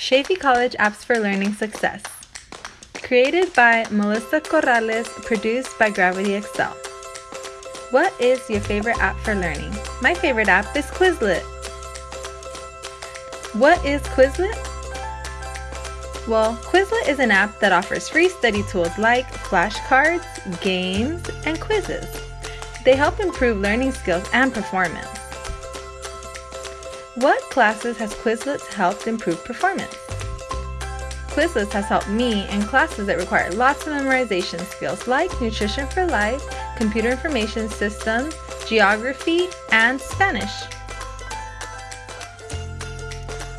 Chaffey College Apps for Learning Success. Created by Melissa Corrales, produced by Gravity Excel. What is your favorite app for learning? My favorite app is Quizlet. What is Quizlet? Well, Quizlet is an app that offers free study tools like flashcards, games, and quizzes. They help improve learning skills and performance. What classes has Quizlet helped improve performance? Quizlet has helped me in classes that require lots of memorization skills like Nutrition for Life, Computer Information Systems, Geography, and Spanish.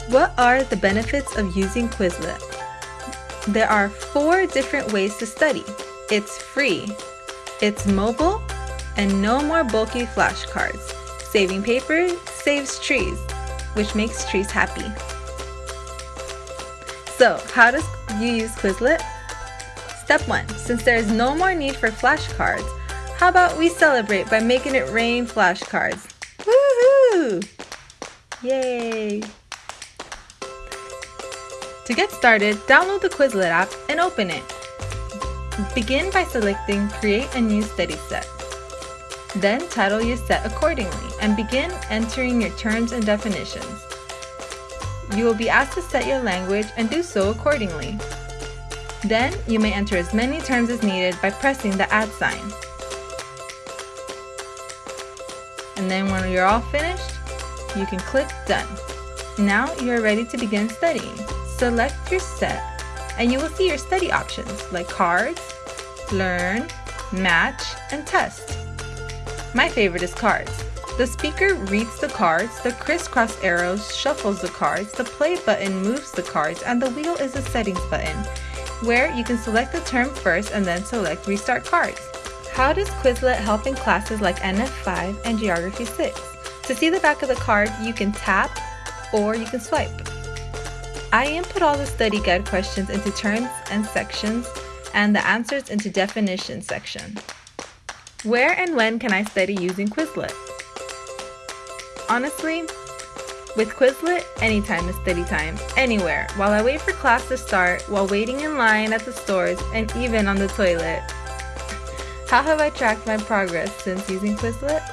What are the benefits of using Quizlet? There are four different ways to study. It's free, it's mobile, and no more bulky flashcards. Saving paper saves trees, which makes trees happy. So, how does you use Quizlet? Step 1. Since there is no more need for flashcards, how about we celebrate by making it rain flashcards? Woohoo! Yay! To get started, download the Quizlet app and open it. Begin by selecting Create a new study set. Then title your set accordingly and begin entering your terms and definitions. You will be asked to set your language and do so accordingly. Then, you may enter as many terms as needed by pressing the add sign. And then when you're all finished, you can click Done. Now you are ready to begin studying. Select your set and you will see your study options like cards, learn, match, and test. My favorite is cards. The speaker reads the cards, the crisscross arrows shuffles the cards, the play button moves the cards, and the wheel is the settings button, where you can select the term first and then select restart cards. How does Quizlet help in classes like NF5 and Geography 6? To see the back of the card, you can tap or you can swipe. I input all the study guide questions into terms and sections and the answers into definition section. Where and when can I study using Quizlet? Honestly, with Quizlet, anytime is study time, anywhere, while I wait for class to start, while waiting in line at the stores, and even on the toilet. How have I tracked my progress since using Quizlet?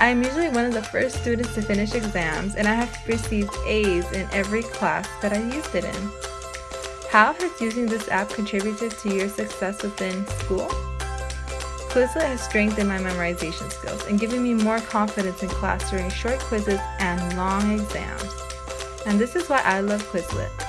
I am usually one of the first students to finish exams, and I have received A's in every class that I used it in. How has using this app contributed to your success within school? Quizlet has strengthened my memorization skills and given me more confidence in class during short quizzes and long exams. And this is why I love Quizlet.